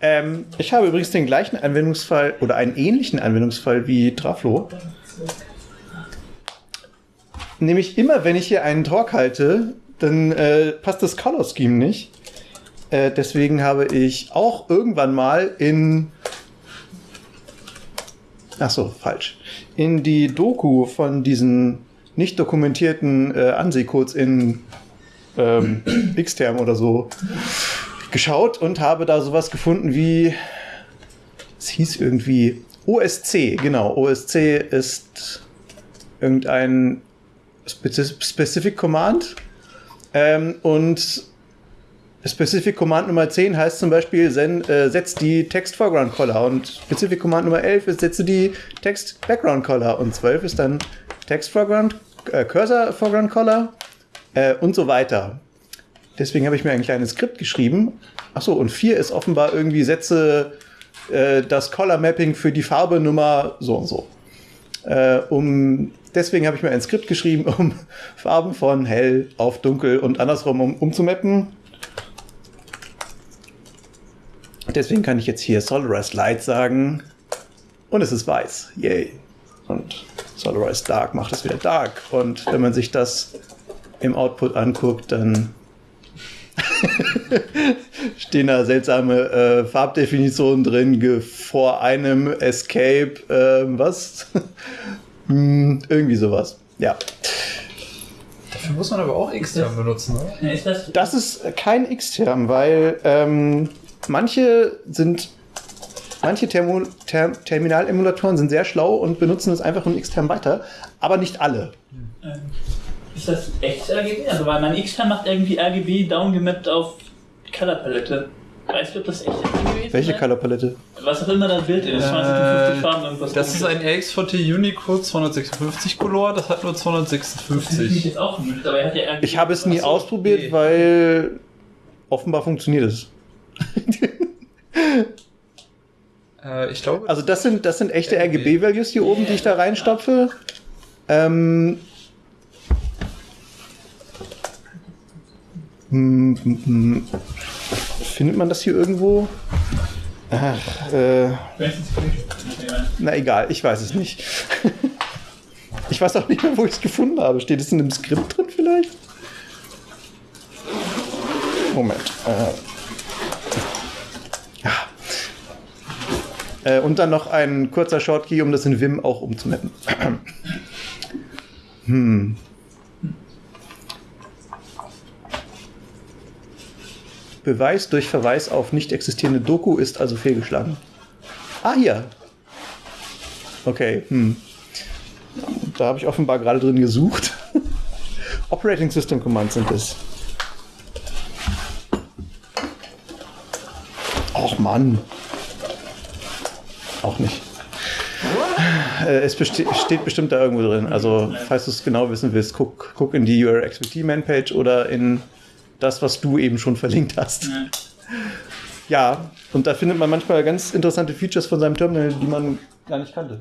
Ähm, ich habe übrigens den gleichen Anwendungsfall oder einen ähnlichen Anwendungsfall wie Traflo. Nämlich immer, wenn ich hier einen Talk halte, dann äh, passt das Color Scheme nicht. Äh, deswegen habe ich auch irgendwann mal in. Ach so, falsch. In die Doku von diesen nicht dokumentierten äh, Ansehcodes in ähm, Xterm oder so geschaut und habe da sowas gefunden wie. Es hieß irgendwie OSC, genau. OSC ist irgendein Specific Command. Ähm, und Specific Command Nummer 10 heißt zum Beispiel, sen, äh, setzt die Text Foreground Color und Specific Command Nummer 11 ist, setze die Text Background Color und 12 ist dann Text Foreground, äh, Cursor Foreground Color äh, und so weiter. Deswegen habe ich mir ein kleines Skript geschrieben. Achso, und 4 ist offenbar irgendwie setze äh, das Color Mapping für die Farbe Nummer so und so. Äh, um, deswegen habe ich mir ein Skript geschrieben, um Farben von hell auf dunkel und andersrum um, umzumappen. Deswegen kann ich jetzt hier Solarized Light sagen. Und es ist weiß. Yay. Und Solarized Dark macht es wieder dark. Und wenn man sich das im Output anguckt, dann stehen da seltsame äh, Farbdefinitionen drin, vor einem Escape, äh, was? hm, irgendwie sowas. Ja. Dafür muss man aber auch Xterm benutzen, oder? Ist das, Das ist kein X-Term, weil ähm, manche sind, manche Thermo, Term, Terminalemulatoren sind sehr schlau und benutzen es einfach in X-Term weiter, aber nicht alle. ähm, ist das echtes RGB? Also, weil mein X-Term macht irgendwie RGB downgemappt auf Color Palette. Weißt du, ob das echt RGB ist? Welche oder? Colorpalette? Was auch immer das Bild ist. 250 Farben, irgendwas. Das ist ein RX4T Unicode 256 Color, das hat nur Das finde ich 256. jetzt auch nicht, aber er hat ja RGB. Ich habe es nie ausprobiert, weil offenbar funktioniert es. Äh, ich glaube, Also das sind, das sind echte RGB. RGB-Values hier oben, die ich da reinstopfe. Ähm, hm, hm, hm. Findet man das hier irgendwo? Ach, äh, na egal, ich weiß es nicht. Ich weiß auch nicht mehr, wo ich es gefunden habe. Steht es in einem Skript drin vielleicht? Moment. Äh. Ja. Äh, und dann noch ein kurzer Shortkey, um das in Vim auch umzumappen. hm. Beweis durch Verweis auf nicht existierende Doku ist also fehlgeschlagen. Ah, hier. Okay, hm. Da habe ich offenbar gerade drin gesucht. Operating System Commands sind es. Och Mann. Auch nicht. Äh, es steht bestimmt da irgendwo drin. Also, falls du es genau wissen willst, guck, guck in die URXPT Manpage oder in das, was du eben schon verlinkt hast. Ja. Ja, und da findet man manchmal ganz interessante Features von seinem Terminal, die man gar nicht kannte.